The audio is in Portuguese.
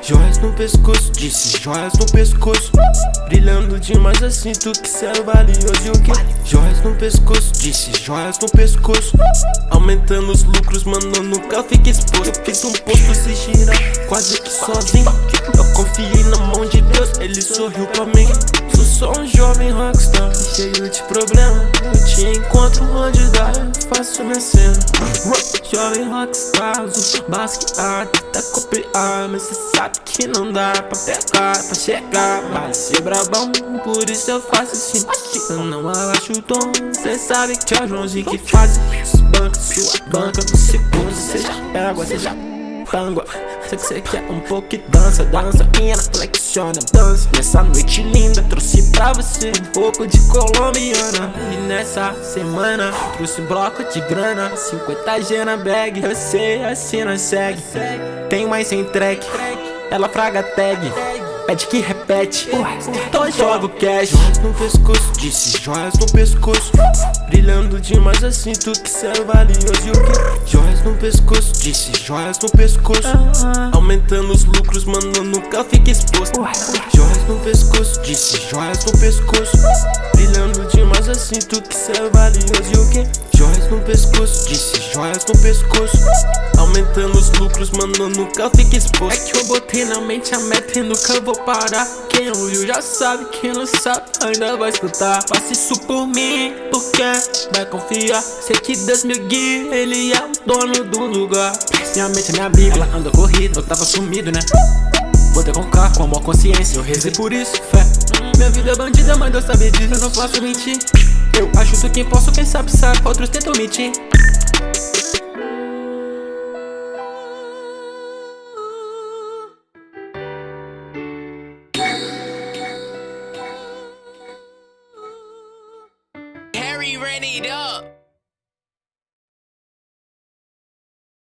Joias no pescoço, disse joias no pescoço. Brilhando demais assim, tu que é valioso. E o que? Joias no pescoço, disse joias no pescoço. Aumentando os lucros, mano, nunca fica exposto. Eu fiz um posto se girar, quase que sozinho. Eu confiei na mão de Deus, ele sorriu pra mim. Sou só um jovem rockstar, cheio de problema Eu te encontro onde dá, cena Jovem rockstar, uso basquear, tenta copiar. Mas cê sabe que não dá pra pegar, pra chegar. Vai ser brabão, por isso eu faço assim Eu não abaixo o tom, cê sabe que é o Joãozinho que faz Banca, sua banca, no segundo cê já já pangua Sei que cê quer um pouco de dança, dança. Minha flexiona, dança. Nessa noite linda, trouxe pra você. Um pouco de colombiana. E nessa semana, trouxe um bloco de grana. 50 G na bag, sei, assim nós segue. Tem mais sem track, ela fraga tag Pede que repete, então joga o cash. Joias no pescoço, disse joias no pescoço. Brilhando demais assim, tu que cê é valioso. E o que? Joias no pescoço, disse joias no pescoço. Aumentando os lucros, mano, nunca fica exposto. Joias no pescoço, disse joias no pescoço. Brilhando demais assim, tu que cê é valioso. E o que? No pescoço, disse joias no pescoço. Aumentando os lucros, mano, nunca fica exposto. É que eu botei na mente a meta e nunca vou parar. Quem ouviu já sabe, quem não sabe ainda vai escutar. Faça isso por mim, porque vai confiar. Sei que Deus me guia, ele é o dono do lugar. Minha mente é minha bíblia, ela anda corrida, eu tava sumido, né? Botei com K, com a maior consciência Eu rezei por isso, fé. Minha vida é bandida, mas Deus sabe disso Eu não posso mentir. Eu ajudo quem posso, quem sabe sabe Outros tentam mentir. Harry ran it up.